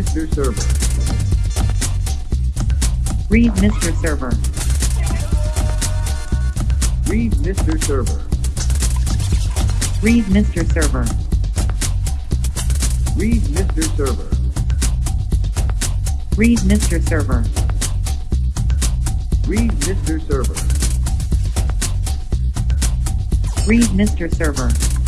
Mr. Server. Read Mr. Server. Read Mr. Server. Read Mr. Server. Read Mr. Server. Read Mr. Server. Read Mr. Server. Read Mr. Server.